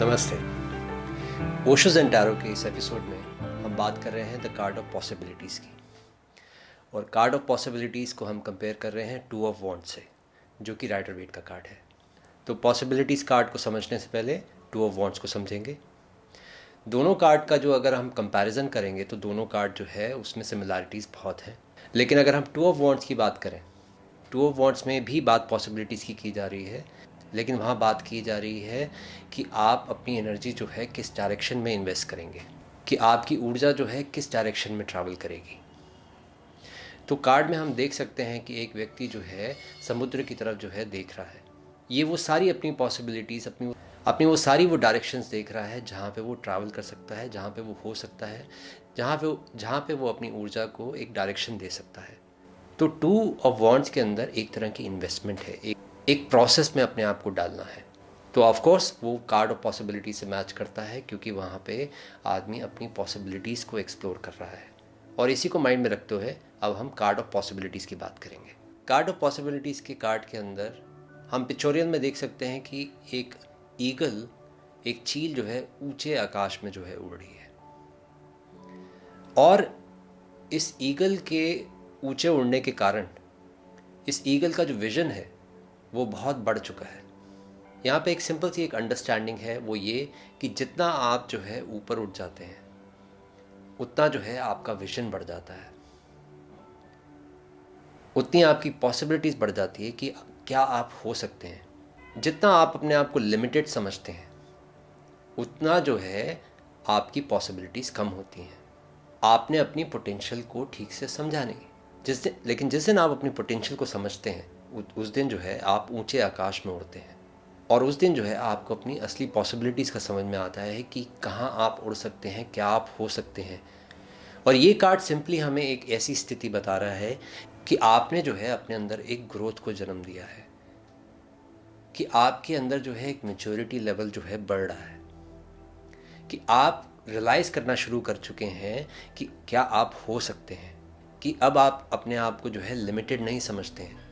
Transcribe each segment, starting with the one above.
नमस्ते। Osho's and tarot के इस एपिसोड में हम बात कर रहे हैं द कार्ड ऑफ़ पॉसिबिलिटीज़ की। और कार्ड ऑफ़ पॉसिबिलिटीज़ को हम कंपेयर कर रहे हैं टू ऑफ़ वॉन्ट से, जो कि राइटर वेट का कार्ड है। तो पॉसिबिलिटीज़ कार्ड को समझने से पहले टू ऑफ़ वॉन्ट्स को समझेंगे। दोनों कार्ड का जो अगर हम कंपैरिजन करेंगे तो दोनों कार्ड जो है, उसमें सिमिलैरिटीज़ बहुत हैं। लेकिन अगर हम टू ऑफ़ वॉन्ट्स की बात करें, टू ऑफ़ वॉन्ट्स में भी बात पॉसिबिलिटीज़ की की जा रही है लेकिन वहाँ बात की जा रही है कि आप अपनी एनर्जी जो है किस डायरेक्शन में इन्वेस्ट करेंगे? कि आपकी ऊर्जा जो है किस डायरेक्शन में ट्रैवल करेगी? तो कार्ड में हम देख सकते हैं कि एक व्यक्ति जो है समुद्र की तरफ़ जो है देख रहा है। ये वो सारी अपनी पॉसिबिलिटीज़ अपनी अपनी वो सारी वो डायरेक्शंस देख रहा है जहाँ पे वो ट्रैवल कर सकता है, जहाँ पे वो हो सकता है, जहाँ पे जहाँ पे वो अपनी ऊर्जा को एक डायरेक्शन दे सकता है। तो टू ऑफ़ वॉन्ट्स के अंदर एक तरह की इन्वेस्टमेंट है, एक एक प्रोसेस में अपने आप को डालना है। तो ऑफ़ कोर्स वो कार्ड ऑफ़ पॉसिबिलिटी से मैच करता है, क्योंकि वहाँ पे आदमी अपनी पॉसिबिलिटीज़ को एक्सप्लोर कर रहा है। और इसी को माइंड में रखते हुए अब हम कार्ड ऑफ़ पॉसिबिलिटीज़ की बात करेंगे। कार्ड ऑफ़ पॉसिबिलिटीज़ के कार्ड के अंदर हम पिक्चोरियन में देख सकते हैं कि एक ईगल एक चील जो है, ऊँचे आकाश में जो है उड़ रही है। और इस ईगल के ऊँचे उड़ने के कारण, इस ईगल का जो विज़न है वो बहुत बढ़ चुका है। यहाँ पे एक सिंपल सी एक अंडरस्टैंडिंग है, वो ये कि जितना आप जो है ऊपर उठ जाते हैं, उतना जो है आपका विजन बढ़ जाता है। उतनी आपकी पॉसिबिलिटीज़ बढ़ जाती है कि क्या आप हो सकते हैं। जितना आप अपने आप को लिमिटेड समझते हैं, उतना जो है आपकी पॉसिबिलिटीज़ कम होती हैं। आपने अपनी पोटेंशियल को ठीक से समझा नहीं। जिस दिन, लेकिन जिस दिन आप अपनी पोटेंशियल को समझते हैं उस दिन जो है आप ऊँचे आकाश में उड़ते हैं। और उस दिन जो है आपको अपनी असली पॉसिबिलिटीज़ का समझ में आता है कि कहाँ आप उड़ सकते हैं, क्या आप हो सकते हैं। और ये कार्ड सिंपली हमें एक ऐसी स्थिति बता रहा है कि आपने जो है अपने अंदर एक ग्रोथ को जन्म दिया है। कि आपके अंदर जो है एक मेच्योरिटी लेवल जो है बढ़ रहा है। कि आप रियलाइज़ करना शुरू कर चुके हैं कि क्या आप हो सकते हैं। कि अब आप अपने आप को जो है लिमिटेड नहीं समझते हैं।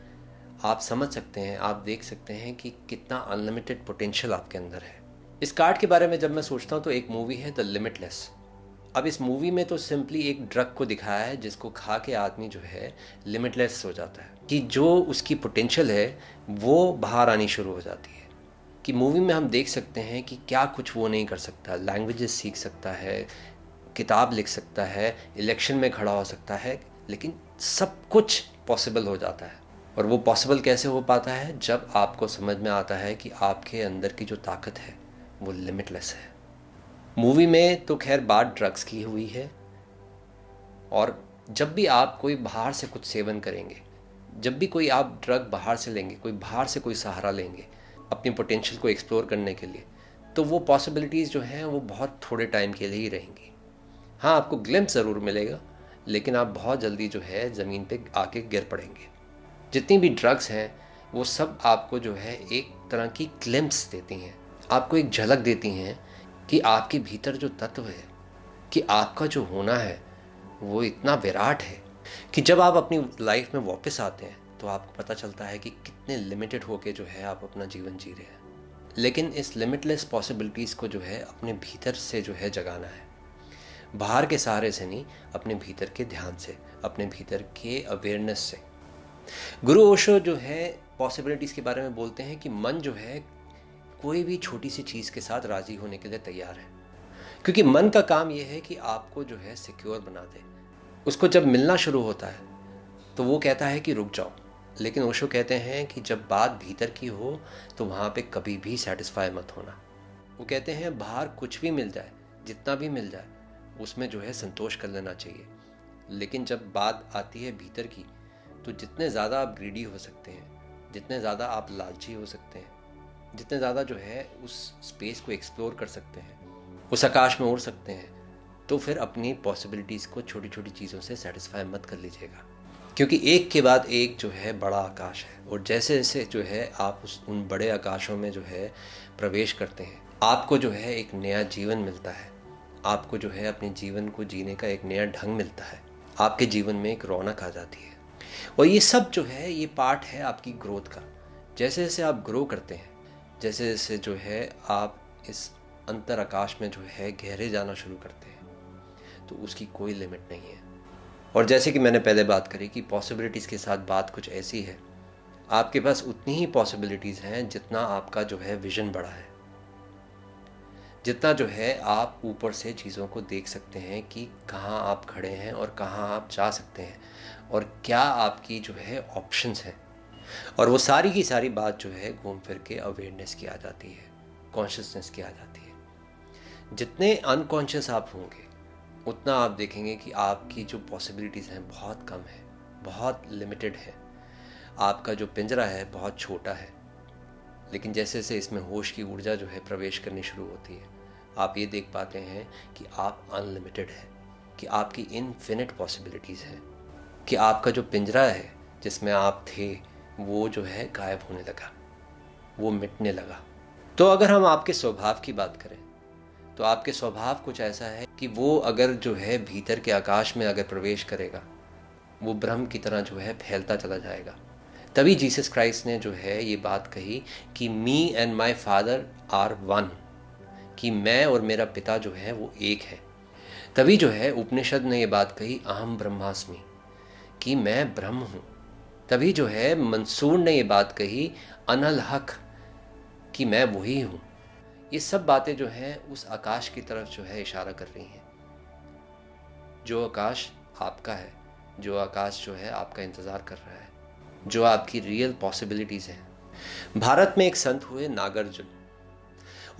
आप समझ सकते हैं, आप देख सकते हैं कि कितना अनलिमिटेड पोटेंशियल आपके अंदर है। इस कार्ड के बारे में जब मैं सोचता हूँ तो एक मूवी है द लिमिटलेस अब इस मूवी में तो सिंपली एक ड्रग को दिखाया है, जिसको खा के आदमी जो है लिमिटलेस हो जाता है। कि जो उसकी पोटेंशियल है, वो बाहर आनी शुरू हो जाती है। कि मूवी में हम देख सकते हैं कि क्या कुछ वो नहीं कर सकता। लैंग्वेजेस सीख सकता है, किताब लिख सकता है इलेक्शन में खड़ा हो सकता है, लेकिन सब कुछ पॉसिबल हो जाता है। और वो पॉसिबल कैसे हो पाता है? जब आपको समझ में आता है कि आपके अंदर की जो ताकत है, वो लिमिटलेस है। मूवी में तो खैर बात ड्रग्स की हुई है। और जब भी आप कोई बाहर से कुछ सेवन करेंगे, जब भी कोई आप ड्रग बाहर से लेंगे, कोई बाहर से कोई सहारा लेंगे, अपनी पोटेंशियल को एक्सप्लोर करने के लिए तो वो पॉसिबिलिटीज़ जो हैं, वो बहुत थोड़े टाइम के लिए ही रहेंगी। हाँ आपको ग्लिम्स ज़रूर मिलेगा, लेकिन आप बहुत जल्दी जो है, ज़मीन पे आके गिर पड़ेंगे। जितनी भी ड्रग्स हैं, वो सब आपको जो है एक तरह की क्लिम्स देती हैं। आपको एक झलक देती हैं कि आपके भीतर जो तत्व है, कि आपका जो होना है, वो इतना विराट है कि जब आप अपनी लाइफ में वापस आते हैं तो आपको पता चलता है कि कितने लिमिटेड होके जो है आप अपना जीवन जी रहे हैं। लेकिन इस लिमिटलेस पॉसिबिलिटीज़ को जो है अपने भीतर से जो है जगाना है। बाहर के सहारे से नहीं, अपने भीतर के ध्यान से, अपने भीतर के अवेयरनेस से। गुरु ओशो जो है पॉसिबिलिटीज़ के बारे में बोलते हैं कि मन जो है, कोई भी छोटी सी चीज़ के साथ राज़ी होने के लिए तैयार है। क्योंकि मन का काम यह है कि आपको जो है सिक्योर बना दे। उसको जब मिलना शुरू होता है तो वो कहता है कि रुक जाओ। लेकिन ओशो कहते हैं कि जब बात भीतर की हो तो वहाँ पे कभी भी सेटिस्फाई मत होना। वो कहते हैं, बाहर कुछ भी मिल जाए, जितना भी मिल जाए, उसमें जो है संतोष कर लेना चाहिए। लेकिन जब बात आती है भीतर की तो जितने ज़्यादा आप ग्रीडी हो सकते हैं, जितने ज़्यादा आप लालची हो सकते हैं, जितने ज़्यादा जो है उस स्पेस को एक्सप्लोर कर सकते हैं, उस आकाश में उड़ सकते हैं तो फिर अपनी पॉसिबिलिटीज़ को छोटी छोटी चीज़ों से सेटिस्फाई मत कर लीजिएगा। क्योंकि एक के बाद एक जो है बड़ा आकाश है, और जैसे जैसे जो है आप उस, उन बड़े आकाशों में जो है प्रवेश करते हैं, आपको जो है एक नया जीवन मिलता है। आपको जो है अपने जीवन को जीने का एक नया ढंग मिलता है। आपके जीवन में एक रौनक आ जाती है। और ये सब जो है, ये पार्ट है आपकी ग्रोथ का। जैसे जैसे आप ग्रो करते हैं, जैसे जैसे जो है आप इस अंतर आकाश में जो है गहरे जाना शुरू करते हैं तो उसकी कोई लिमिट नहीं है। और जैसे कि मैंने पहले बात करी कि पॉसिबिलिटीज़ के साथ बात कुछ ऐसी है, आपके पास उतनी ही पॉसिबिलिटीज़ हैं जितना आपका जो है विजन बड़ा है। जितना जो है आप ऊपर से चीज़ों को देख सकते हैं कि कहाँ आप खड़े हैं और कहाँ आप जा सकते हैं और क्या आपकी जो है ऑप्शंस हैं। और वो सारी की सारी बात जो है घूम फिर के अवेयरनेस की आ जाती है कॉन्शियसनेस की आ जाती है। जितने अनकॉन्शियस आप होंगे, उतना आप देखेंगे कि आपकी जो पॉसिबिलिटीज़ हैं बहुत कम है, बहुत लिमिटेड है। आपका जो पिंजरा है बहुत छोटा है, लेकिन जैसे जैसे इसमें होश की ऊर्जा जो है प्रवेश करनी शुरू होती है आप ये देख पाते हैं कि आप अनलिमिटेड है, कि आपकी इनफिनिट पॉसिबिलिटीज़ हैं, कि आपका जो पिंजरा है जिसमें आप थे, वो जो है गायब होने लगा, वो मिटने लगा। तो अगर हम आपके स्वभाव की बात करें तो आपके स्वभाव कुछ ऐसा है कि वो अगर जो है भीतर के आकाश में अगर प्रवेश करेगा, वो ब्रह्म की तरह जो है फैलता चला जाएगा। तभी जीसस क्राइस्ट ने जो है ये बात कही कि me and my father are one कि मैं और मेरा पिता जो है वो एक है। तभी जो है उपनिषद ने ये बात कही अहम ब्रह्मास्मि कि मैं ब्रह्म हूँ। तभी जो है मंसूर ने ये बात कही अनल हक कि मैं वही हूँ। ये सब बातें जो हैं उस आकाश की तरफ़ जो है इशारा कर रही हैं। जो आकाश आपका है, जो आकाश जो है आपका इंतज़ार कर रहा है, जो आपकी रियल पॉसिबिलिटीज़ हैं। भारत में एक संत हुए नागार्जुन।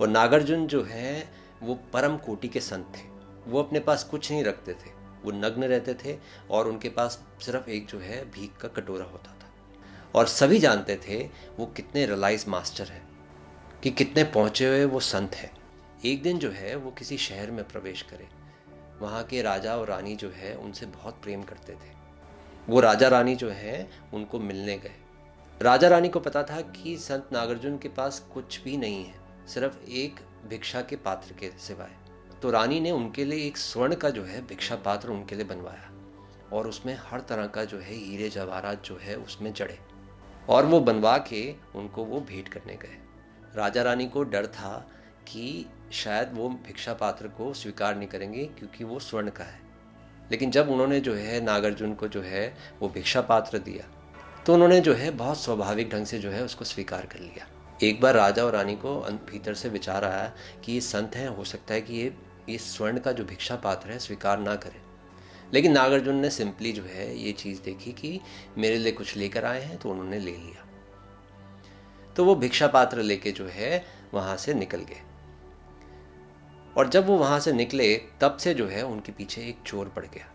और नागार्जुन जो है, वो परम कोटि के संत थे। वो अपने पास कुछ नहीं रखते थे। वो नग्न रहते थे और उनके पास सिर्फ़ एक जो है, भीख का कटोरा होता था। और सभी जानते थे, वो कितने रिलाइज मास्टर हैं, कि कितने पहुँचे हुए वो संत है। एक दिन जो है, वो किसी शहर में प्रवेश करे। वहाँ के राजा और रानी जो है, उनसे बहुत प्रेम करते थे। वो राजा रानी जो है, उनको मिलने गए। राजा रानी को पता था कि संत नागार्जुन के पास कुछ भी नहीं है। सिर्फ़ एक भिक्षा के पात्र के सिवाय। तो रानी ने उनके लिए एक स्वर्ण का जो है भिक्षा पात्र उनके लिए बनवाया और उसमें हर तरह का जो है हीरे जवाहरात जो है उसमें जड़े और वो बनवा के उनको वो भेंट करने गए। राजा रानी को डर था कि शायद वो भिक्षा पात्र को स्वीकार नहीं करेंगे क्योंकि वो स्वर्ण का है। लेकिन जब उन्होंने जो है नागार्जुन को जो है वो भिक्षा पात्र दिया तो उन्होंने जो है बहुत स्वाभाविक ढंग से जो है उसको स्वीकार कर लिया। एक बार राजा और रानी को भीतर से विचार आया कि ये संत हैं, हो सकता है कि ये ये स्वर्ण का जो भिक्षा पात्र है, स्वीकार ना करें। लेकिन नागार्जुन ने सिंपली जो है ये चीज़ देखी कि मेरे लिए कुछ लेकर आए हैं तो उन्होंने ले लिया। तो वो भिक्षा पात्र लेके जो है, वहाँ से निकल गए। और जब वो वहाँ से निकले, तब से जो है उनके पीछे एक चोर पड़ गया।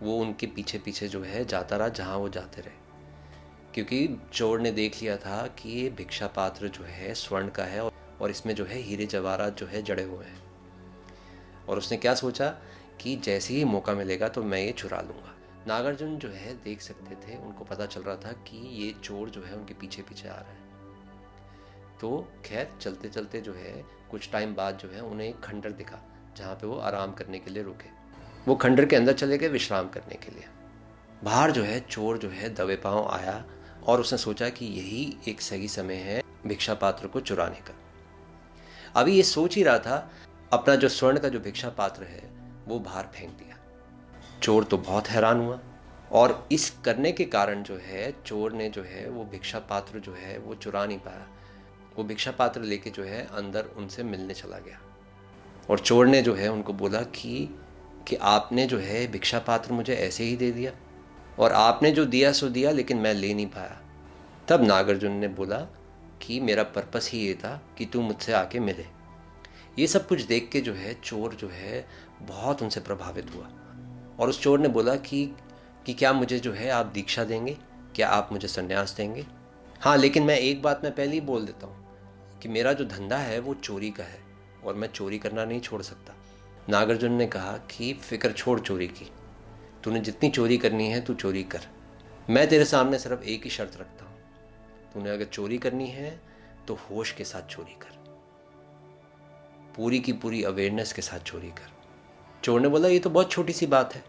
वो उनके पीछे पीछे जो है जाता रहा, जहाँ वो जाते रहे। क्योंकि चोर ने देख लिया था कि ये भिक्षा पात्र जो है, स्वर्ण का है और इसमें जो है हीरे जवाहरात जो है जड़े हुए हैं। और उसने क्या सोचा कि जैसे ही मौका मिलेगा तो मैं ये चुरा लूँगा। नागार्जुन जो है देख सकते थे, उनको पता चल रहा था कि ये चोर जो है उनके पीछे पीछे आ रहा है। तो खैर चलते चलते जो है, कुछ टाइम बाद जो है उन्हें एक खंडर दिखा, जहाँ पे वो आराम करने के लिए रुके। वो खंडर के अंदर चले गए विश्राम करने के लिए। बाहर जो है चोर जो है दबे पाँव आया और उसने सोचा कि यही एक सही समय है भिक्षा पात्र को चुराने का। अभी ये सोच ही रहा था, अपना जो स्वर्ण का जो भिक्षा पात्र है, वो बाहर फेंक दिया। चोर तो बहुत हैरान हुआ और इस करने के कारण जो है, चोर ने जो है, वो भिक्षा पात्र जो है, वो चुरा नहीं पाया। वो भिक्षा पात्र लेके जो है, अंदर उनसे मिलने चला गया। और चोर ने जो है, उनको बोला कि कि आपने जो है भिक्षा पात्र मुझे ऐसे ही दे दिया। और आपने जो दिया, सो दिया, लेकिन मैं ले नहीं पाया। तब नागार्जुन ने बोला कि मेरा पर्पस ही ये था कि तू मुझसे आके मिले। ये सब कुछ देख के जो है, चोर जो है, बहुत उनसे प्रभावित हुआ। और उस चोर ने बोला कि कि क्या मुझे जो है आप दीक्षा देंगे? क्या आप मुझे संन्यास देंगे? हाँ लेकिन मैं एक बात मैं पहले ही बोल देता हूँ कि मेरा जो धंधा है, वो चोरी का है और मैं चोरी करना नहीं छोड़ सकता। नागार्जुन ने कहा कि, फ़िक्र छोड़ चोरी की। तूने जितनी चोरी करनी है, तू चोरी कर। मैं तेरे सामने सिर्फ़ एक ही शर्त रखता हूँ। तूने अगर चोरी करनी है तो होश के साथ चोरी कर। पूरी की पूरी अवेयरनेस के साथ चोरी कर। चोर ने बोला, ये तो बहुत छोटी सी बात है।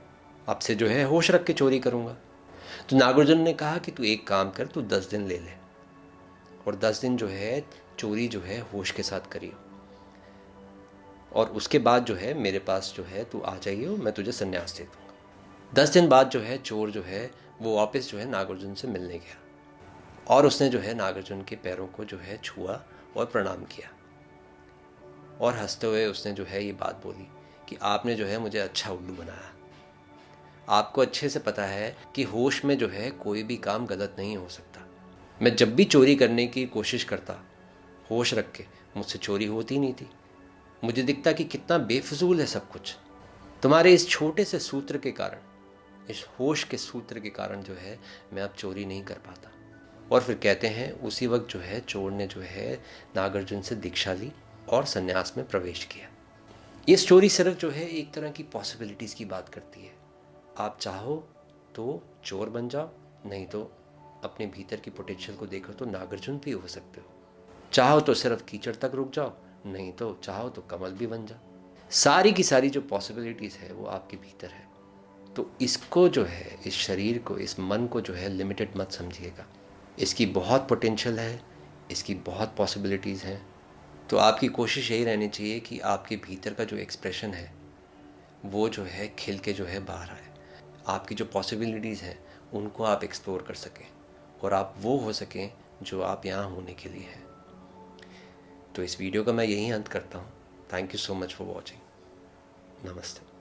आपसे जो है, होश रख के चोरी करूँगा। तो नागार्जुन ने कहा कि तू एक काम कर, तू दस दिन ले ले। और दस दिन जो है, चोरी जो है, होश के साथ करियो। और उसके बाद जो है, मेरे पास जो है, तू आ जाइयो, मैं तुझे संन्यास दे दूँगा। दस दिन बाद जो है, चोर जो है, वो वापस जो है नागार्जुन से मिलने गया। और उसने जो है, नागार्जुन के पैरों को जो है छुआ और प्रणाम किया। और हँसते हुए उसने जो है ये बात बोली कि आपने जो है मुझे अच्छा उल्लू बनाया। आपको अच्छे से पता है कि होश में जो है कोई भी काम गलत नहीं हो सकता। मैं जब भी चोरी करने की कोशिश करता, होश रख के, मुझसे चोरी होती नहीं थी। मुझे दिखता कि कितना बेफजूल है सब कुछ। तुम्हारे इस छोटे से सूत्र के कारण इस होश के सूत्र के कारण जो है, मैं अब चोरी नहीं कर पाता। और फिर कहते हैं, उसी वक्त जो है, चोर ने जो है, नागार्जुन से दीक्षा ली और संन्यास में प्रवेश किया। ये स्टोरी सिर्फ़ जो है, एक तरह की पॉसिबिलिटीज़ की बात करती है। आप चाहो तो चोर बन जाओ, नहीं तो अपने भीतर की पोटेंशियल को देखो तो नागार्जुन भी हो सकते हो। चाहो तो सिर्फ़ कीचड़ तक रुक जाओ, नहीं तो चाहो तो कमल भी बन जाओ। सारी की सारी जो पॉसिबिलिटीज़ है, वो आपके भीतर है। तो इसको जो है, इस शरीर को, इस मन को जो है लिमिटेड मत समझिएगा। इसकी बहुत पोटेंशियल है, इसकी बहुत पॉसिबिलिटीज़ हैं। तो आपकी कोशिश यही रहनी चाहिए कि आपके भीतर का जो एक्सप्रेशन है, वो जो है खिल के जो है बाहर आए। आपकी जो पॉसिबिलिटीज़ हैं, उनको आप एक्सप्लोर कर सकें और आप वो हो सकें जो आप यहाँ होने के लिए हैं। तो इस वीडियो का मैं यही अंत करता हूँ। Thank you so much for watching नमस्ते।